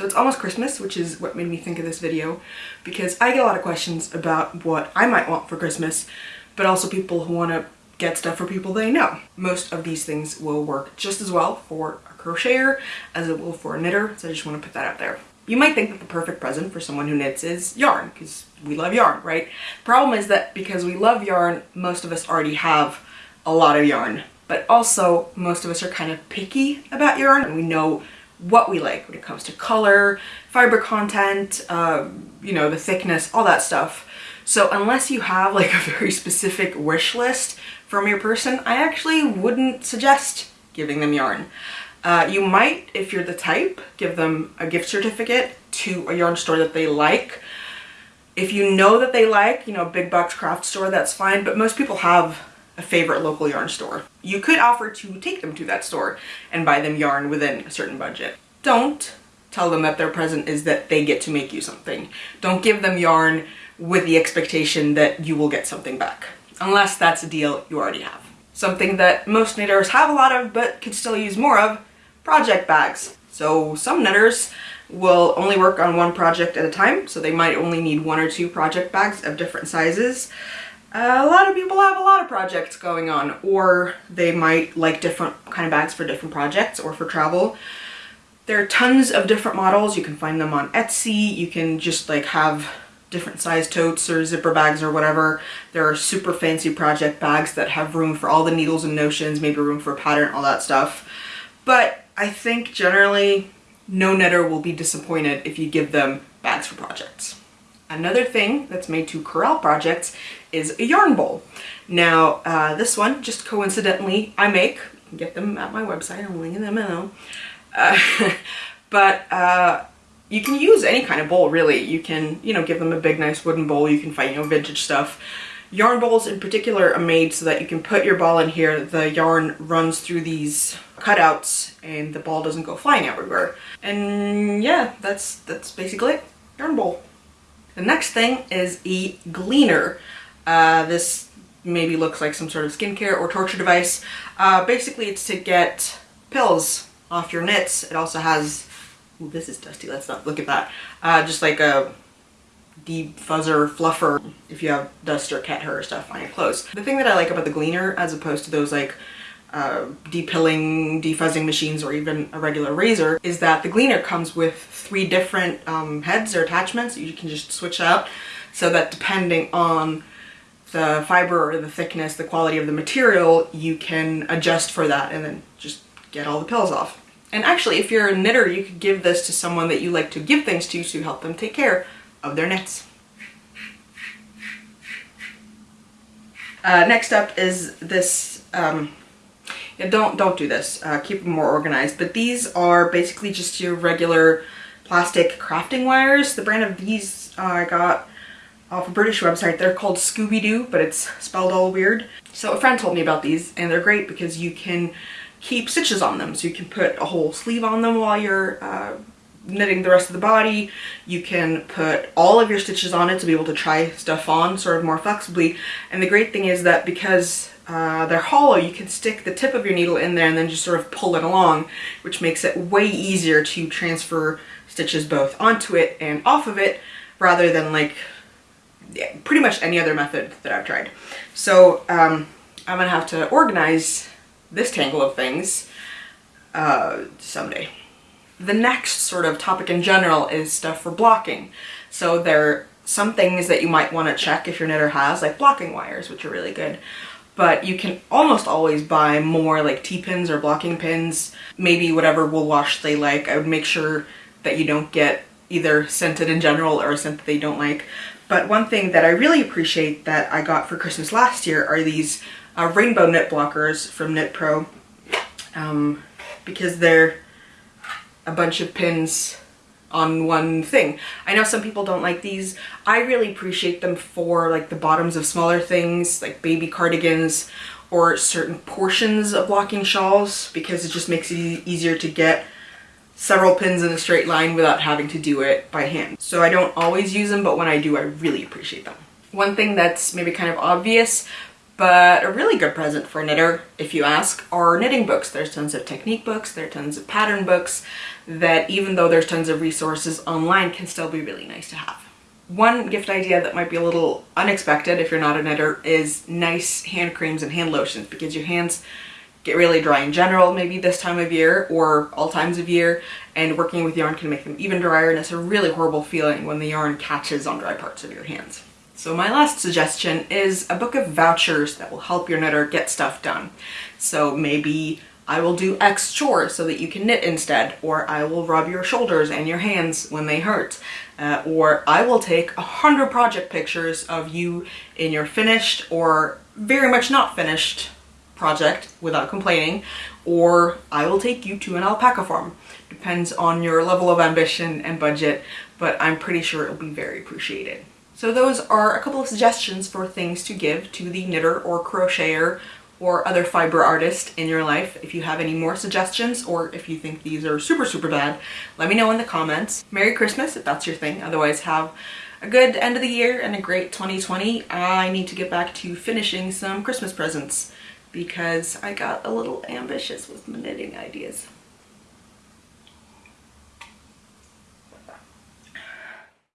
So it's almost Christmas, which is what made me think of this video, because I get a lot of questions about what I might want for Christmas, but also people who want to get stuff for people they know. Most of these things will work just as well for a crocheter as it will for a knitter, so I just want to put that out there. You might think that the perfect present for someone who knits is yarn, because we love yarn, right? Problem is that because we love yarn, most of us already have a lot of yarn, but also most of us are kind of picky about yarn and we know what we like when it comes to color, fiber content, uh, you know, the thickness, all that stuff. So unless you have like a very specific wish list from your person, I actually wouldn't suggest giving them yarn. Uh, you might, if you're the type, give them a gift certificate to a yarn store that they like. If you know that they like, you know, big box craft store, that's fine, but most people have a favorite local yarn store. You could offer to take them to that store and buy them yarn within a certain budget. Don't tell them that their present is that they get to make you something. Don't give them yarn with the expectation that you will get something back, unless that's a deal you already have. Something that most knitters have a lot of but could still use more of, project bags. So some knitters will only work on one project at a time, so they might only need one or two project bags of different sizes. A lot of people have a lot of projects going on, or they might like different kind of bags for different projects or for travel. There are tons of different models. You can find them on Etsy. You can just like have different size totes or zipper bags or whatever. There are super fancy project bags that have room for all the needles and notions, maybe room for a pattern, all that stuff. But I think generally no knitter will be disappointed if you give them bags for projects. Another thing that's made to corral projects is a yarn bowl. Now, uh, this one, just coincidentally, I make. get them at my website, I'm linking them below. But uh, you can use any kind of bowl, really. You can, you know, give them a big, nice wooden bowl. You can find, you know, vintage stuff. Yarn bowls in particular are made so that you can put your ball in here, the yarn runs through these cutouts, and the ball doesn't go flying everywhere. And yeah, that's, that's basically it. Yarn bowl. The next thing is a Gleener. Uh, this maybe looks like some sort of skincare or torture device. Uh, basically it's to get pills off your knits. It also has, ooh, this is dusty, let's not look at that. Uh, just like a defuzzer, fluffer, if you have dust or cat hair or stuff on your clothes. The thing that I like about the Gleener as opposed to those like uh, depilling, defuzzing machines or even a regular razor is that the Gleener comes with three different um, heads or attachments you can just switch out so that depending on the fiber or the thickness, the quality of the material, you can adjust for that and then just get all the pills off. And actually, if you're a knitter, you could give this to someone that you like to give things to to help them take care of their knits. Uh, next up is this um, yeah, don't don't do this. Uh, keep them more organized. But these are basically just your regular plastic crafting wires. The brand of these uh, I got off a British website. They're called Scooby-Doo, but it's spelled all weird. So a friend told me about these, and they're great because you can keep stitches on them. So you can put a whole sleeve on them while you're uh, knitting the rest of the body. You can put all of your stitches on it to be able to try stuff on sort of more flexibly. And the great thing is that because uh, they're hollow, you can stick the tip of your needle in there and then just sort of pull it along, which makes it way easier to transfer stitches both onto it and off of it rather than like yeah, pretty much any other method that I've tried. So um, I'm gonna have to organize this tangle of things uh, someday. The next sort of topic in general is stuff for blocking. So there are some things that you might want to check if your knitter has, like blocking wires, which are really good but you can almost always buy more like T-pins or blocking pins, maybe whatever wool wash they like. I would make sure that you don't get either scented in general or a scent that they don't like. But one thing that I really appreciate that I got for Christmas last year are these uh, rainbow knit blockers from Knit Pro um, because they're a bunch of pins on one thing. I know some people don't like these. I really appreciate them for like the bottoms of smaller things like baby cardigans or certain portions of blocking shawls because it just makes it e easier to get several pins in a straight line without having to do it by hand. So I don't always use them, but when I do, I really appreciate them. One thing that's maybe kind of obvious, but a really good present for a knitter, if you ask, are knitting books. There's tons of technique books, there are tons of pattern books, that even though there's tons of resources online can still be really nice to have. One gift idea that might be a little unexpected if you're not a knitter is nice hand creams and hand lotions because your hands get really dry in general maybe this time of year or all times of year and working with yarn can make them even drier and it's a really horrible feeling when the yarn catches on dry parts of your hands. So my last suggestion is a book of vouchers that will help your knitter get stuff done. So maybe I will do X chores so that you can knit instead, or I will rub your shoulders and your hands when they hurt, uh, or I will take a hundred project pictures of you in your finished or very much not finished project without complaining, or I will take you to an alpaca farm. Depends on your level of ambition and budget, but I'm pretty sure it'll be very appreciated. So those are a couple of suggestions for things to give to the knitter or crocheter or other fiber artist in your life. If you have any more suggestions or if you think these are super, super bad, let me know in the comments. Merry Christmas if that's your thing. Otherwise, have a good end of the year and a great 2020. I need to get back to finishing some Christmas presents because I got a little ambitious with my knitting ideas.